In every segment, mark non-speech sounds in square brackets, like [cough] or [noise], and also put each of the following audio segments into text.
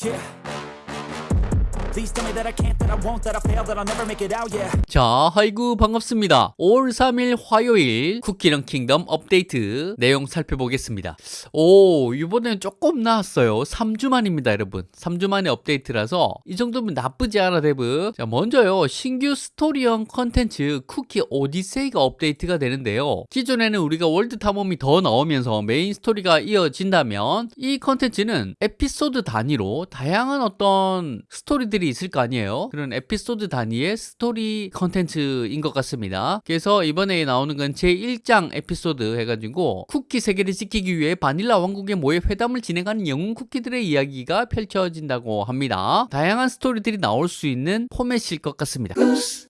Yeah. 자, 하이구 반갑습니다. 5월 3일 화요일 쿠키런 킹덤 업데이트 내용 살펴보겠습니다. 오, 이번에는 조금 나았어요. 3주 만입니다, 여러분. 3주 만의 업데이트라서 이 정도면 나쁘지 않아, 데브. 자, 먼저요. 신규 스토리형 컨텐츠 쿠키 오디세이가 업데이트가 되는데요. 기존에는 우리가 월드 탐험이 더 나오면서 메인 스토리가 이어진다면 이 컨텐츠는 에피소드 단위로 다양한 어떤 스토리들이 있을 거 아니에요. 그런 에피소드 단위의 스토리 컨텐츠인 것 같습니다. 그래서 이번에 나오는 건 제1장 에피소드 해가지고 쿠키 세계를 지키기 위해 바닐라 왕국에 모여 회담을 진행하는 영웅 쿠키들의 이야기가 펼쳐진다고 합니다. 다양한 스토리들이 나올 수 있는 포맷일 것 같습니다.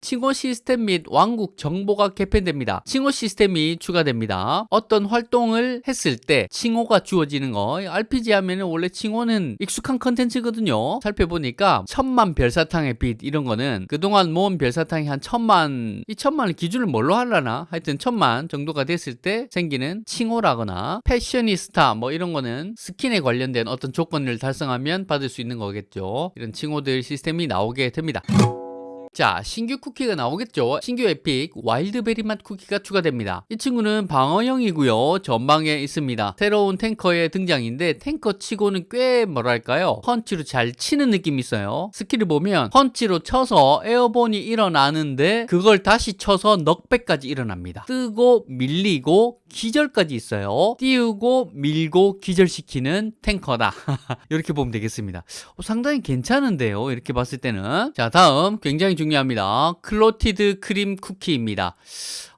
칭호 시스템 및 왕국 정보가 개편됩니다. 칭호 시스템이 추가됩니다. 어떤 활동을 했을 때 칭호가 주어지는 거 RPG 하면은 원래 칭호는 익숙한 컨텐츠거든요. 살펴보니까 천만 별사탕의 빛 이런 거는 그동안 모은 별사탕이 한 천만 이 천만을 기준을 뭘로 하려나 하여튼 천만 정도가 됐을 때 생기는 칭호라거나 패셔니스타 뭐 이런 거는 스킨에 관련된 어떤 조건을 달성하면 받을 수 있는 거겠죠. 이런 칭호들 시스템이 나오게 됩니다. 자, 신규 쿠키가 나오겠죠. 신규 epic 와일드베리 맛 쿠키가 추가됩니다. 이 친구는 방어형이고요. 전방에 있습니다. 새로운 탱커의 등장인데 탱커 치고는 꽤 뭐랄까요? 펀치로 잘 치는 느낌이 있어요. 스킬을 보면 펀치로 쳐서 에어본이 일어나는데 그걸 다시 쳐서 knockback까지 일어납니다. 뜨고 밀리고 기절까지 있어요. 띄우고 밀고 기절시키는 탱커다. [laughs] 이렇게 보면 되겠습니다. 어, 상당히 괜찮은데요. 이렇게 봤을 때는. 자, 다음 굉장히 중요합니다. 클로티드 크림 쿠키입니다.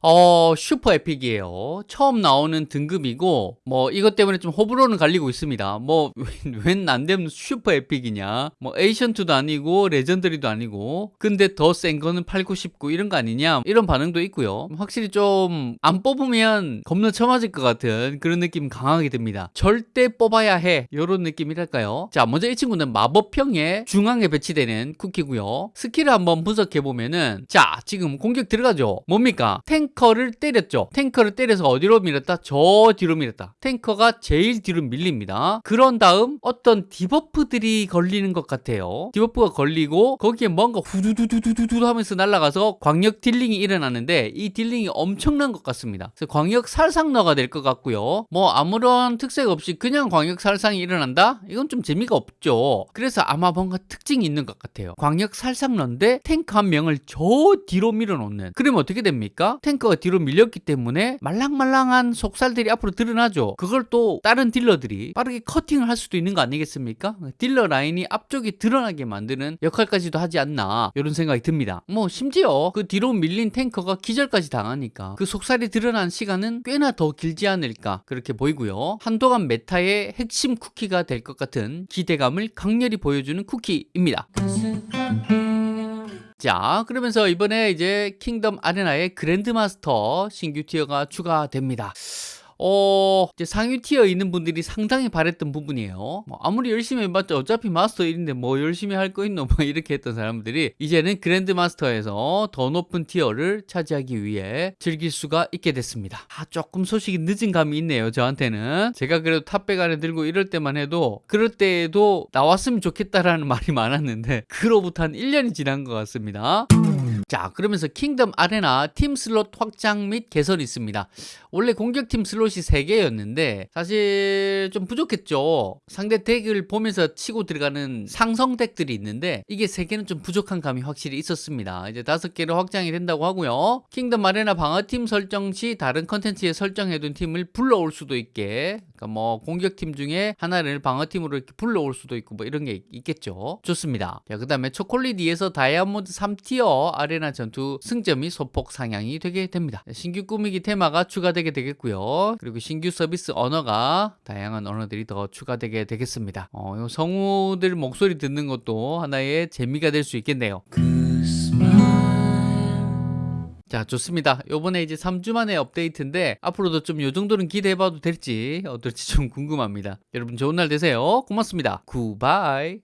어, 슈퍼 에픽이에요. 처음 나오는 등급이고, 뭐, 이것 때문에 좀 호불호는 갈리고 있습니다. 뭐, [laughs] 웬안 되면 슈퍼 에픽이냐. 뭐, ancient도 아니고, legendary도 아니고, 근데 더 센 거는 팔고 싶고, 이런 거 아니냐. 이런 반응도 있고요. 확실히 좀, 안 뽑으면 겁나 처맞을 것 같은 그런 느낌 강하게 듭니다. 절대 뽑아야 해. 요런 느낌이랄까요. 자, 먼저 이 친구는 마법형의 중앙에 배치되는 쿠키고요. 스킬을 한번 분석해 보면은, 자, 지금 공격 들어가죠. 뭡니까? 탱 탱커를 때렸죠. 탱커를 때려서 어디로 밀었다? 저 뒤로 밀었다. 탱커가 제일 뒤로 밀립니다. 그런 다음 어떤 debuff들이 걸리는 것 같아요. debuff가 걸리고 거기에 뭔가 후두두두두두 하면서 날아가서 광역 dealing이 일어나는데 이 dealing이 엄청난 것 같습니다. 그래서 광역 살상러가 될 것 같고요. 뭐 아무런 특색 없이 그냥 광역 살상이 일어난다? 이건 좀 재미가 없죠. 그래서 아마 뭔가 특징이 있는 것 같아요. 광역 살상러인데 탱크 한 명을 저 뒤로 밀어놓는. 그러면 어떻게 됩니까? 탱커가 뒤로 밀렸기 때문에 말랑말랑한 속살들이 앞으로 드러나죠. 그걸 또 다른 딜러들이 빠르게 커팅을 할 수도 있는 거 아니겠습니까? 딜러 라인이 앞쪽에 드러나게 만드는 역할까지도 하지 않나 이런 생각이 듭니다. 뭐 심지어 그 뒤로 밀린 탱커가 기절까지 당하니까 그 속살이 드러난 시간은 꽤나 더 길지 않을까 그렇게 보이고요. 한동안 meta의 핵심 쿠키가 될 것 같은 기대감을 강렬히 보여주는 쿠키입니다. 자, 그러면서 이번에 이제 킹덤 아레나의 그랜드마스터 신규 tier가 추가됩니다. 어, 이제 상위 tier 있는 분들이 상당히 바랬던 부분이에요. 뭐 아무리 열심히 해봤자 어차피 마스터 1인데 뭐 열심히 할 거 있노? [laughs] 뭐 이렇게 했던 사람들이 이제는 그랜드 마스터에서 더 높은 tier를 차지하기 위해 즐길 수가 있게 됐습니다. 아, 조금 소식이 늦은 감이 있네요. 저한테는. 제가 그래도 top백 안에 들고 이럴 때만 해도 그럴 때에도 나왔으면 좋겠다라는 [laughs] 말이 많았는데 그로부터 한 1년이 지난 것 같습니다. 자 그러면서 킹덤 아레나 팀 슬롯 확장 및 개선이 있습니다. 원래 공격팀 slot이 3개였는데 사실 좀 부족했죠. 상대 deck을 보면서 치고 들어가는 상성 deck들이 있는데 이게 3개는 좀 부족한 감이 확실히 있었습니다. 이제 5개로 확장이 된다고 하고요. 킹덤 아레나 방어팀 설정 시 다른 컨텐츠에 설정해둔 팀을 불러올 수도 있게 그러니까 뭐 공격팀 중에 하나를 방어팀으로 이렇게 불러올 수도 있고 뭐 이런 게 있겠죠. 좋습니다. 자, 그 다음에 초콜릿 2에서 다이아몬드 3tier 아레나 아레나 전투 승점이 소폭 상향이 되게 됩니다. 신규 꾸미기 테마가 추가되게 되겠고요. 그리고 신규 서비스 언어가 다양한 언어들이 더 추가되게 되겠습니다. 어, 성우들 목소리 듣는 것도 하나의 재미가 될 수 있겠네요. 자 좋습니다 요번에 이제 3주 만에 업데이트인데 앞으로도 좀 요 정도는 기대해봐도 될지 어떨지 좀 궁금합니다 여러분 좋은 날 되세요 고맙습니다 굿바이